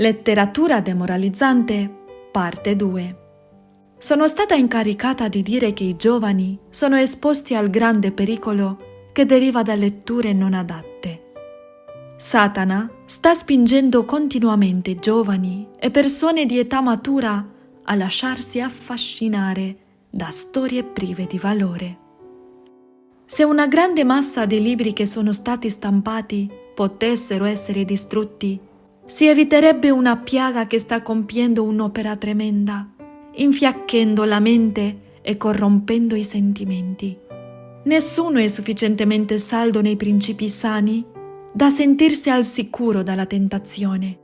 Letteratura demoralizzante, parte 2. Sono stata incaricata di dire che i giovani sono esposti al grande pericolo che deriva da letture non adatte. Satana sta spingendo continuamente giovani e persone di età matura a lasciarsi affascinare da storie prive di valore. Se una grande massa di libri che sono stati stampati potessero essere distrutti, si eviterebbe una piaga che sta compiendo un'opera tremenda, infiacchendo la mente e corrompendo i sentimenti. Nessuno è sufficientemente saldo nei principi sani da sentirsi al sicuro dalla tentazione.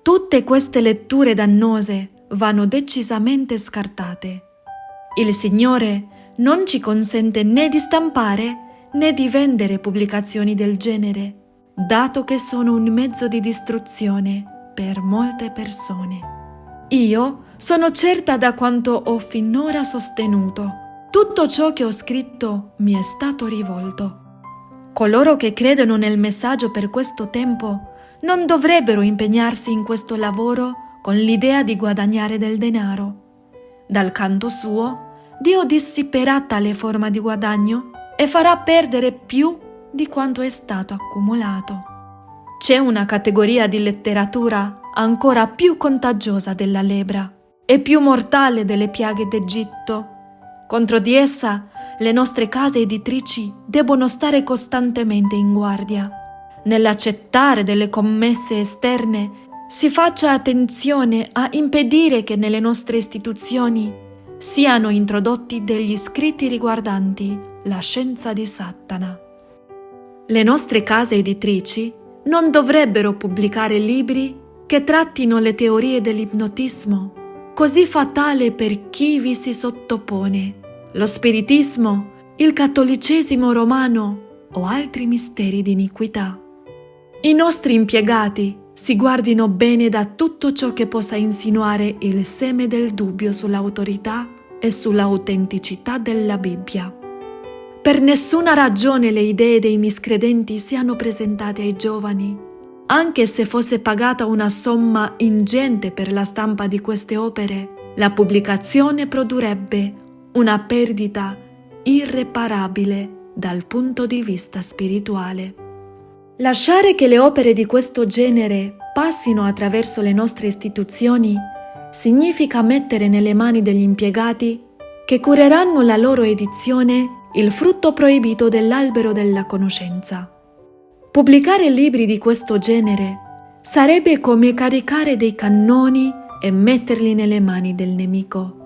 Tutte queste letture dannose vanno decisamente scartate. Il Signore non ci consente né di stampare né di vendere pubblicazioni del genere dato che sono un mezzo di distruzione per molte persone. Io sono certa da quanto ho finora sostenuto. Tutto ciò che ho scritto mi è stato rivolto. Coloro che credono nel messaggio per questo tempo non dovrebbero impegnarsi in questo lavoro con l'idea di guadagnare del denaro. Dal canto suo, Dio dissiperà tale forma di guadagno e farà perdere più di quanto è stato accumulato. C'è una categoria di letteratura ancora più contagiosa della lebra e più mortale delle piaghe d'Egitto. Contro di essa le nostre case editrici debbono stare costantemente in guardia. Nell'accettare delle commesse esterne si faccia attenzione a impedire che nelle nostre istituzioni siano introdotti degli scritti riguardanti la scienza di Satana. Le nostre case editrici non dovrebbero pubblicare libri che trattino le teorie dell'ipnotismo, così fatale per chi vi si sottopone, lo spiritismo, il cattolicesimo romano o altri misteri di iniquità. I nostri impiegati si guardino bene da tutto ciò che possa insinuare il seme del dubbio sull'autorità e sull'autenticità della Bibbia. Per nessuna ragione le idee dei miscredenti siano presentate ai giovani, anche se fosse pagata una somma ingente per la stampa di queste opere, la pubblicazione una perdita irreparabile dal punto di vista spirituale. Lasciare che le opere di questo genere passino attraverso le nostre istituzioni significa mettere nelle mani degli impiegati che cureranno la loro edizione il frutto proibito dell'albero della conoscenza. Pubblicare libri di questo genere sarebbe come caricare dei cannoni e metterli nelle mani del nemico.